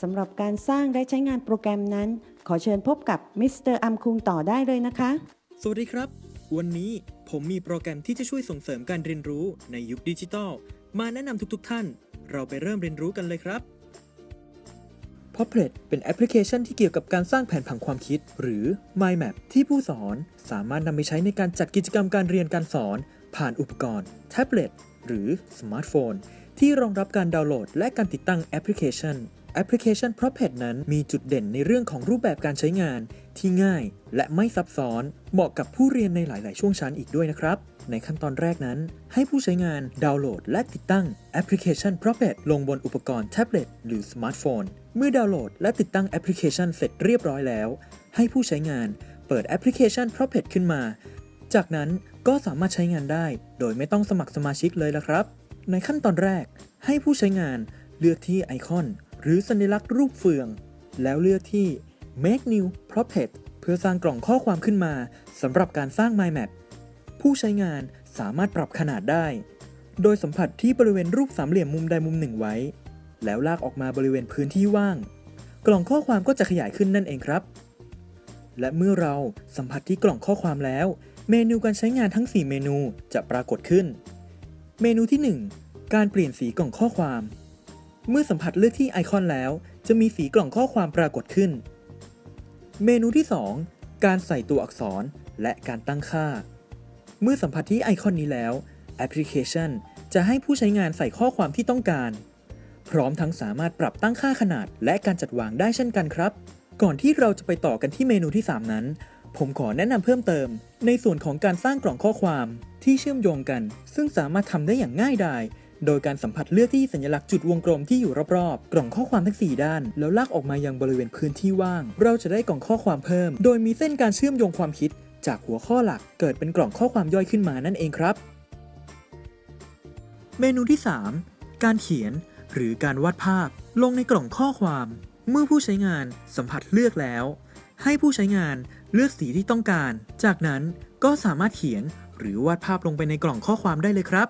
สำหรับการสร้างและใช้งานโปรแกรมนั้น ขอเชิญพบกับมิสเตอร์อัมคุงต่อได้เลยนะคะ สวัสดีครับ วันนี้ผมมีโปรแกรมที่จะช่วยส่งเสริมการเรียนรู้ในยุคดิจิทัล มาแนะนำทุกๆท่าน เราไปเริ่มเรียนรู้กันเลยครับ p o p l e t เป็นแอปพลิเคชันที่เกี่ยวกับการสร้างแผนผังความคิด หรือ Mind Map ที่ผู้สอนสามารถนำไปใช้ในการจัดกิจกรรมการเรียนการสอน ผ่านอุปกรณ์ แท็บเล็ตหรือสมาร์ทโฟนที่รองรับการดาวน์โหลด และการติดตั้งแอปพลิเคชัน แอปพลิเคชัน p r o p e t นั้นมีจุดเด่นในเรื่องของรูปแบบการใช้งาน ที่ง่ายและไม่ซับซ้อน เหมาะกับผู้เรียนในหลาย ๆ ช่วงชั้นอีกด้วยนะครับ ในขั้นตอนแรกนั้น ให้ผู้ใช้งานดาวน์โหลด และติดตั้งแอปพลิเคชัน p r o p e t ลงบนอุปกรณ์แท็บเล็ตหรือสมาร์ทโฟน เมื่อดาวน์โหลด และติดตั้งแอปพลิเคชันเสร็จเรียบร้อยแล้ว ให้ผู้ใช้งานเปิดแอปพลิเคชัน p r o p e t ขึ้นมา จากนั้นก็สามารถใช้งานได้ โดยไม่ต้องสมัครสมาชิกเลยละครับ ในขั้นตอนแรกให้ผู้ใช้งานเลือกที่ไอคอน หรือสัญลักษณ์รูปเฟือง แล้วเลือกที่ Make New Prophet เพื่อสร้างกล่องข้อความขึ้นมาสำหรับการสร้าง Mind Map ผู้ใช้งานสามารถปรับขนาดได้ โดยสัมผัสที่บริเวณรูปสามเหลี่ยมมุมใดมุมหนึ่งไว้ แล้วลากออกมาบริเวณพื้นที่ว่าง กล่องข้อความก็จะขยายขึ้นนั่นเองครับ และเมื่อเราสัมผัสที่กล่องข้อความแล้ว เมนูการใช้งานทั้ง 4 เมนูจะปรากฏขึ้น เมนูที่ 1 การเปลี่ยนสีกล่องข้อความ เมื่อสัมผัสเลือกที่ไอคอนแล้ว จะมีสีกล่องข้อความปรากฏขึ้น เมนูที่ 2 การใส่ตัวอักษรและการตั้งค่า เมื่อสัมผัสที่ไอคอนนี้แล้ว แอปพลิเคชัน จะให้ผู้ใช้งานใส่ข้อความที่ต้องการ พร้อมทั้งสามารถปรับตั้งค่าขนาดและการจัดวางได้เช่นกันครับ ก่อนที่เราจะไปต่อกันที่เมนูที่ 3 นั้น ผมขอแนะนำเพิ่มเติม ในส่วนของการสร้างกล่องข้อความที่เชื่อมโยงกัน ซึ่งสามารถทำได้อย่างง่ายดาย โดยการสัมผัสเลือกที่สัญลักษณ์จุดวงกลมที่อยู่รอบๆ กล่องข้อความทั้ง 4 ด้าน แล้วลากออกมายังบริเวณพื้นที่ว่าง เราจะได้กล่องข้อความเพิ่ม โดยมีเส้นการเชื่อมโยงความคิด จากหัวข้อหลักเกิดเป็นกล่องข้อความย่อยขึ้นมานั่นเองครับ เมนูที่ 3 การเขียน หรือการวาดภาพ ลงในกล่องข้อความ เมื่อผู้ใช้งานสัมผัสเลือกแล้ว ให้ผู้ใช้งานเลือกสีที่ต้องการ จากนั้นก็สามารถเขียนหรือวาดภาพลงไปในกล่องข้อความได้เลยครับ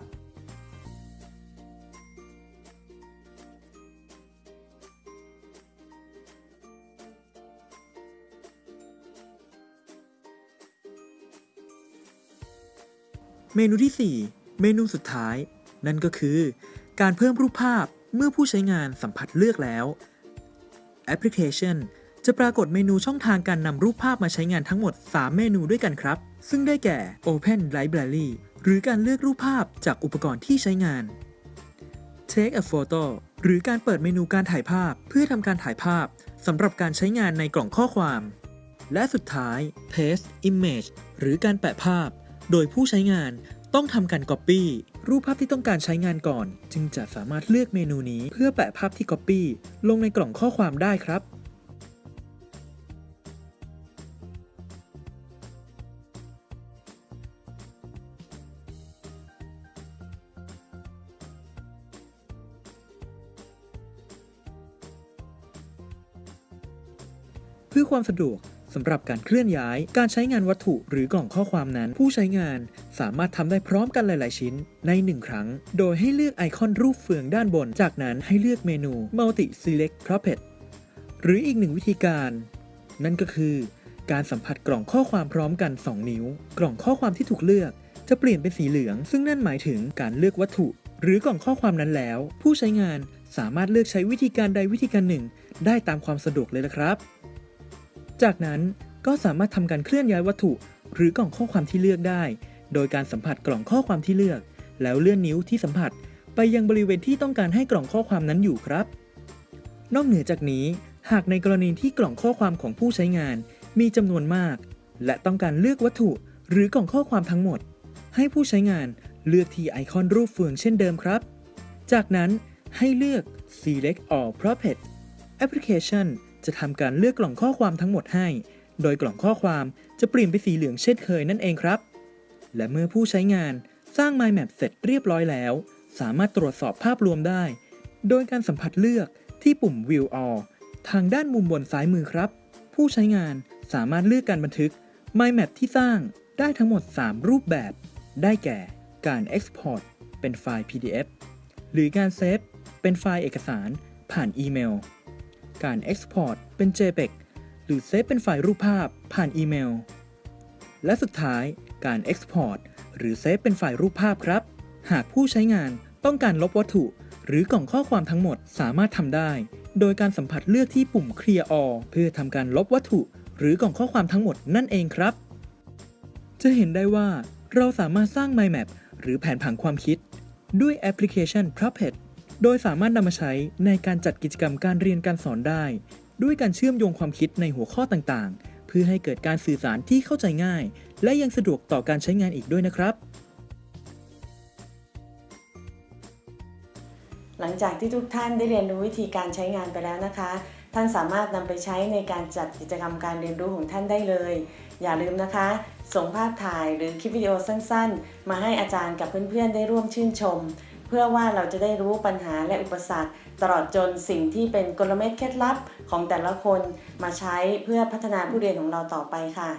เมนูที่ 4 เมนูสุดท้าย นั่นก็คือ การเพิ่มรูปภาพเมื่อผู้ใช้งานสัมผัสเลือกแล้วแอปพลิเคชันจะปรากฏเมนูช่องทางการนำรูปภาพมาใช้งานทั้งหมด 3 เมนูด้วยกันครับ ซึ่งได้แก่ Open Library หรือการเลือกรูปภาพจากอุปกรณ์ที่ใช้งาน Take a photo หรือการเปิดเมนูการถ่ายภาพเพื่อทำการถ่ายภาพสำหรับการใช้งานในกล่องข้อความ และสุดท้าย Paste Image หรือการแปะภาพ โดยผู้ใช้งานต้องทำการ Copy รูปภาพที่ต้องการใช้งานก่อน จึงจะสามารถเลือกเมนูนี้เพื่อแปะภาพที่ Copy ลงในกล่องข้อความได้ครับ เพื่อความสะดวก สำหรับการเคลื่อนย้าย การใช้งานวัตถุหรือกล่องข้อความนั้น ผู้ใช้งานสามารถทำได้พร้อมกันหลาย ๆ ชิ้นใน 1 ครั้ง โดยให้เลือกไอคอนรูปเฟืองด้านบน จากนั้นให้เลือกเมนู Multi Select Puppet หรืออีกหนึ่งวิธีการ นั่นก็คือ การสัมผัสกล่องข้อความพร้อมกัน 2 นิ้ว กล่องข้อความที่ถูกเลือก จะเปลี่ยนเป็นสีเหลือง ซึ่งนั่นหมายถึงการเลือกวัตถุ หรือกล่องข้อความนั้นแล้ว ผู้ใช้งานสามารถเลือกใช้วิธีการใดวิธีการหนึ่ง ได้ตามความสะดวกเลยละครับ จากนั้นก็สามารถทำการเคลื่อนย้ายวัตถุ หรือกล่องข้อความที่เลือกได้ โดยการสัมผัสกล่องข้อความที่เลือก แล้วเลื่อนนิ้วที่สัมผัส ไปยังบริเวณที่ต้องการให้กล่องข้อความนั้นอยู่ครับ นอกเหนือจากนี้ หากในกรณีที่กล่องข้อความของผู้ใช้งาน มีจำนวนมาก และต้องการเลือกวัตถุ หรือกล่องข้อความทั้งหมด ให้ผู้ใช้งานเลือกที่ไอคอนรูปเฟืองเช่นเดิมครับ จากนั้นให้เลือก select all properties แอปพลิเคชัน จะทำการเลือกกล่องข้อความทั้งหมดให้ โดยกล่องข้อความจะเปลี่ยนเป็นสีเหลืองเช่นเคยนั่นเองครับ และเมื่อผู้ใช้งานสร้าง Mind Map เสร็จเรียบร้อยแล้ว สามารถตรวจสอบภาพรวมได้ โดยการสัมผัสเลือกที่ปุ่ม View All ทางด้านมุมบนซ้ายมือครับ ผู้ใช้งานสามารถเลือกการบันทึก Mind Map ที่สร้างได้ทั้งหมด 3 รูปแบบ ได้แก่การ Export เป็นไฟล์ PDF หรือการ save เป็นไฟล์เอกสารผ่านอีเมล การ Export เป็น JPEG หรือ save เป็นไฟล์รูปภาพผ่านอีเมล และสุดท้ายการ Export หรือ save เป็นไฟล์รูปภาพครับ หากผู้ใช้งานต้องการลบวัตถุ หรือกล่องข้อความทั้งหมดสามารถทำได้ โดยการสัมผัสเลือกที่ปุ่ม Clear All เพื่อทำการลบวัตถุ หรือกล่องข้อความทั้งหมดนั่นเองครับ จะเห็นได้ว่าเราสามารถสร้าง Mind Map หรือแผนผังความคิด ด้วยแอปพลิเคชัน Puppet โดยสามารถนำมาใช้ในการจัดกิจกรรมการเรียนการสอนได้ ด้วยการเชื่อมโยงความคิดในหัวข้อต่างๆ เพื่อให้เกิดการสื่อสารที่เข้าใจง่าย และยังสะดวกต่อการใช้งานอีกด้วยนะครับ หลังจากที่ทุกท่านได้เรียนรู้วิธีการใช้งานไปแล้วนะคะ ท่านสามารถนำไปใช้ในการจัดกิจกรรมการเรียนรู้ของท่านได้เลย อย่าลืมนะคะ ส่งภาพถ่ายหรือคลิปวิดีโอสั้น ๆ มาให้อาจารย์กับเพื่อนๆได้ร่วมชื่นชม เพื่อว่าเราจะได้รู้ปัญหาและอุปสรรค ตลอดจนสิ่งที่เป็นกลเม็ดเคล็ดลับของแต่ละคนมาใช้เพื่อพัฒนาผู้เรียนของเราต่อไปค่ะ